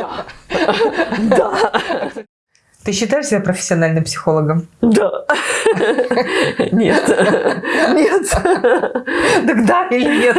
Да. Да. Ты считаешь себя профессиональным психологом? Да. Нет. Нет. Так да или нет?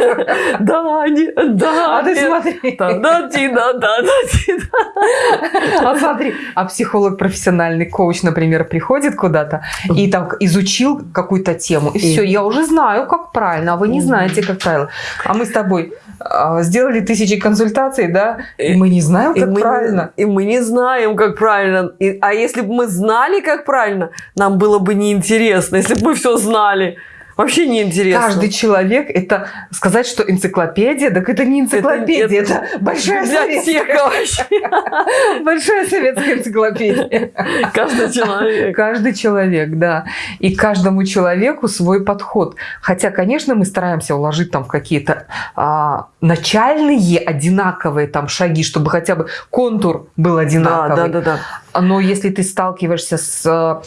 Да, нет, да. А ты смотри. Да, да, да, да, да. А смотри, а психолог профессиональный коуч, например, приходит куда-то и там изучил какую-то тему, и все, я уже знаю, как правильно, а вы не знаете, как правильно. А мы с тобой а, сделали тысячи консультаций, да, и мы не знаем, И как мы, правильно. и мы не знаем, как правильно. И- а если бы мы знали, как правильно, нам было бы неинтересно. Если бы мы все знали, вообще неинтересно. Каждый человек, это сказать, что энциклопедия, так это не энциклопедия, это, большая библиотека советская, вообще. большая советская энциклопедия. Каждый человек. Каждый человек, да. И каждому человеку свой подход. Хотя, конечно, мы стараемся уложить там какие-то а, начальные одинаковые там шаги, чтобы хотя бы контур был Да, одинаковый. да, да, да. Но если ты сталкиваешься с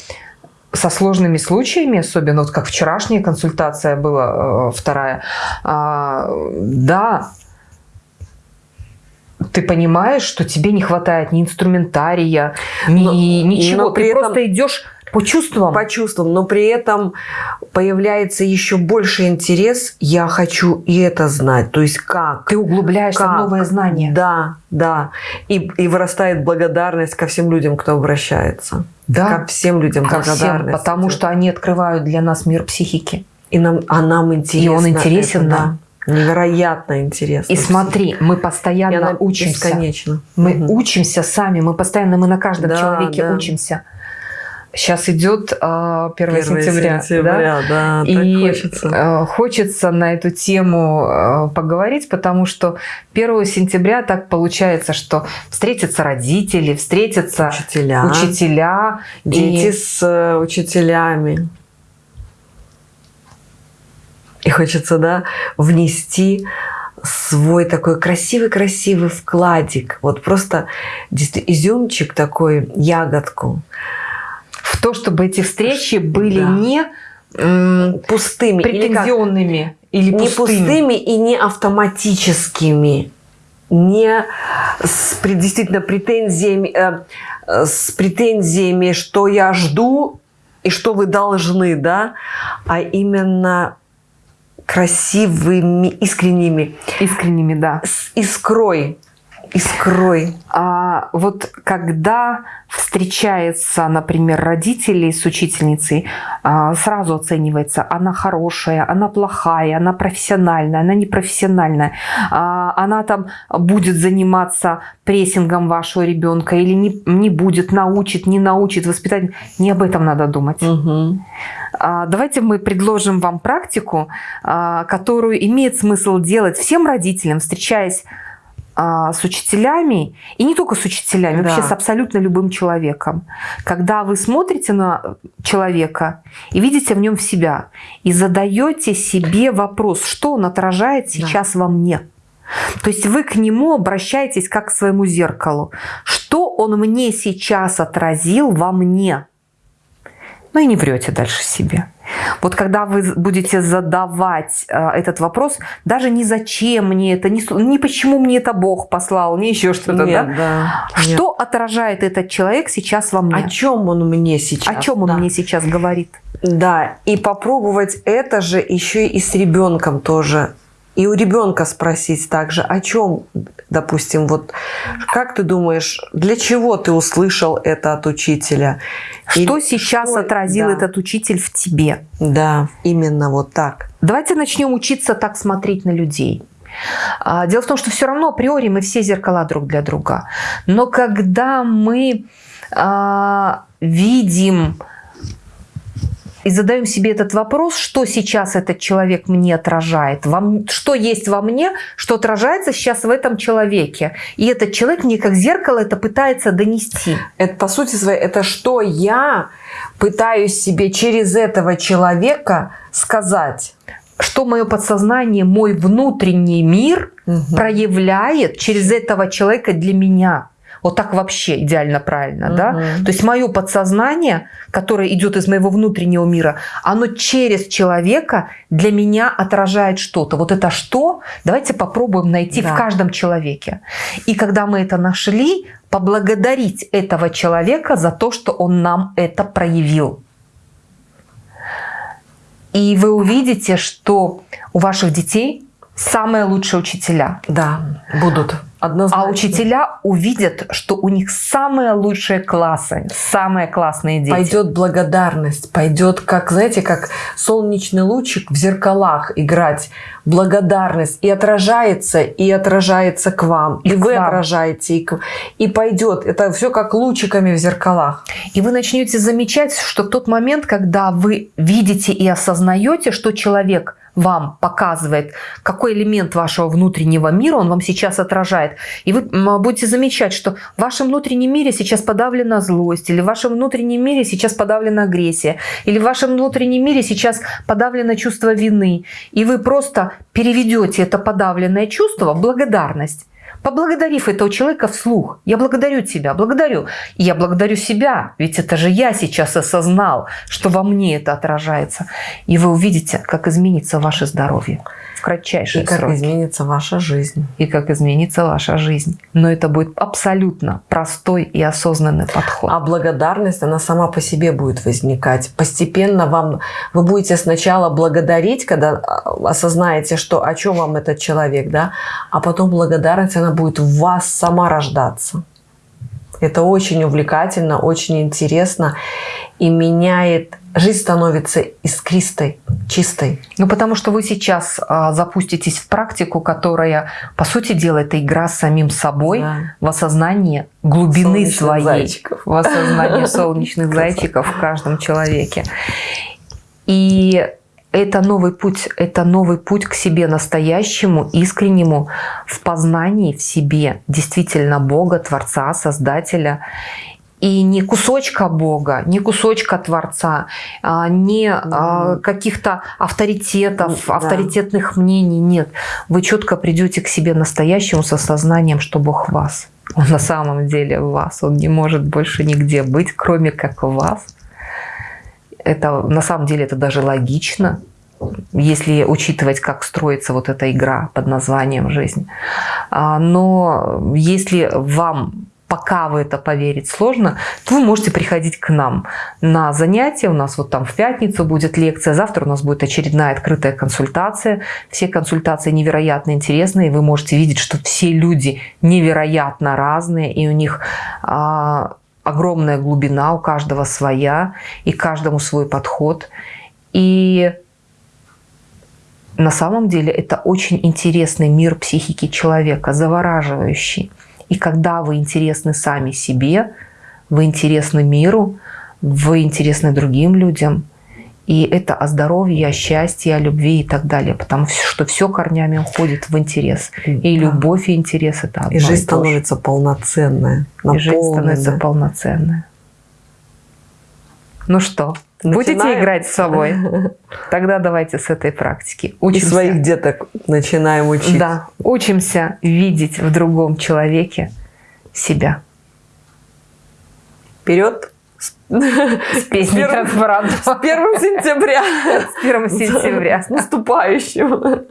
со сложными случаями, особенно вот как вчерашняя консультация была, э, вторая, а, да, ты понимаешь, что тебе не хватает ни инструментария, ни Но- ничего. но при ты этом- просто идешь по чувствам. По чувствам, но при этом появляется еще больше интерес. Я хочу и это знать. То есть как? Ты углубляешься Как? в новые знания. Да, да. И, и вырастает благодарность ко всем людям, кто обращается. Да, Ко всем людям ко всем, благодарность. потому что они открывают для нас мир психики. И нам, а нам интересно. И он интересен это, нам. да. Невероятно интересно. И смотри, мы постоянно учимся. бесконечно. Мы Мгм. учимся сами, мы постоянно, мы на каждом Да, человеке да. учимся. Сейчас идет а, 1 1 сентября, да? сентября, да, так И хочется. э, хочется на эту тему э, поговорить, потому что 1 сентября так получается, что встретятся родители, встретятся Учителя, учителя, дети и с э, учителями. И хочется, да, внести свой такой красивый-красивый вкладик. Вот просто изюмчик такой, ягодку. То, чтобы эти встречи были Да. не Пустыми. или как? претензионными или не пустыми. пустыми и не автоматическими, не с действительно претензиями, э, с претензиями, что я жду и что вы должны, да, а именно красивыми, искренними, Искренними, да. с искрой, искрой. А вот когда встречается, например, родители с учительницей, а, сразу оценивается, она хорошая, она плохая, она профессиональная, она непрофессиональная, а, она там будет заниматься прессингом вашего ребенка или не, не будет, научит, не научит, воспитать. Не об этом надо думать. А, Давайте мы предложим вам практику, которую имеет смысл делать всем родителям, встречаясь с учителями, и не только с учителями, Да. вообще с абсолютно любым человеком. Когда вы смотрите на человека и видите в нем себя, и задаете себе вопрос, что он отражает сейчас во мне. То есть вы к нему обращаетесь как к своему зеркалу. Что он мне сейчас отразил во мне? Ну и не врете дальше себе. Вот когда вы будете задавать э, этот вопрос, даже не зачем мне это, не, не почему мне это Бог послал, не еще что-то, Нет, да? да. Что отражает этот человек сейчас во мне? О чем он мне сейчас? О чем он Да. мне сейчас говорит? Да, и попробовать это же еще и с ребенком тоже. И у ребенка спросить также, о чем, допустим, вот как ты думаешь, для чего ты услышал это от учителя? Что Или сейчас что- отразил да. этот учитель в тебе? Да, именно вот так. Давайте начнем учиться так смотреть на людей. А, Дело в том, что все равно априори мы все зеркала друг для друга. Но когда мы а, видим и задаем себе этот вопрос, что сейчас этот человек мне отражает, во что есть во мне, что отражается сейчас в этом человеке. И этот человек мне как зеркало это пытается донести. Это по сути своей, это что я пытаюсь себе через этого человека сказать. Что мое подсознание, мой внутренний мир Мгм. проявляет через этого человека для меня. Вот так вообще идеально правильно, да? Мгм. То есть мое подсознание, которое идет из моего внутреннего мира, оно через человека для меня отражает что-то. Вот это что? Давайте попробуем найти Да. в каждом человеке. И когда мы это нашли, поблагодарить этого человека за то, что он нам это проявил. И вы увидите, что у ваших детей самые лучшие учителя. Да, будут. Однозначно. А учителя увидят, что у них самые лучшие классы, самые классные дети. Пойдет благодарность, пойдет, как, знаете, как солнечный лучик в зеркалах играть. Благодарность и отражается, и отражается к вам. И, И к вы вам. отражаете, и, к- и пойдет. Это все как лучиками в зеркалах. И вы начнете замечать, что в тот момент, когда вы видите и осознаете, что человек вам показывает, какой элемент вашего внутреннего мира он вам сейчас отражает. И вы будете замечать, что в вашем внутреннем мире сейчас подавлена злость, или в вашем внутреннем мире сейчас подавлена агрессия, или в вашем внутреннем мире сейчас подавлено чувство вины. И вы просто переведете это подавленное чувство в благодарность. Поблагодарив этого человека вслух. Я благодарю тебя, благодарю. И я благодарю себя, ведь это же я сейчас осознал, что во мне это отражается. И вы увидите, как изменится ваше здоровье в кратчайшие И как сроки. изменится ваша жизнь. И как изменится ваша жизнь. Но это будет абсолютно простой и осознанный подход. А благодарность, она сама по себе будет возникать. Постепенно вам, вы будете сначала благодарить, когда а, осознаете, что о чем вам этот человек, да, а потом благодарность, она будет в вас сама рождаться. Это очень увлекательно, очень интересно и меняет, жизнь становится искристой, чистой. Ну, потому что вы сейчас а, запуститесь в практику, которая, по сути дела, это игра с самим собой Да. в осознании глубины Солнечных своей, зайчиков. в осознании солнечных зайчиков в каждом человеке. И это новый путь, это новый путь к себе настоящему, искреннему, в познании в себе действительно Бога, Творца, Создателя. И не кусочка Бога, не кусочка Творца, а, не а, каких-то авторитетов, Да. авторитетных мнений. Нет. Вы четко придете к себе настоящему с осознанием, что Бог вас. Он на самом деле в вас. Он не может больше нигде быть, кроме как в вас. Это на самом деле это даже логично, если учитывать, как строится вот эта игра под названием «Жизнь». А, Но если вам пока в это поверить сложно, то вы можете приходить к нам на занятия. У нас вот там в пятницу будет лекция, завтра у нас будет очередная открытая консультация. Все консультации невероятно интересные. Вы можете видеть, что все люди невероятно разные, и у них а, огромная глубина, у каждого своя, и каждому свой подход. И на самом деле это очень интересный мир психики человека, завораживающий. И когда вы интересны сами себе, вы интересны миру, вы интересны другим людям, и это о здоровье, о счастье, о любви и так далее. Потому что все корнями уходит в интерес. И Да. любовь, и интерес – это одно И жизнь же. становится полноценная, И жизнь становится полноценной. Ну что, будете Начинаем? играть с собой? Тогда давайте с этой практики. И Учимся. своих деток начинаем учить. Да, учимся видеть в другом человеке себя. Вперед! С песней первым- трансбранда. С 1 сентября! С 1 сентября. С наступающим!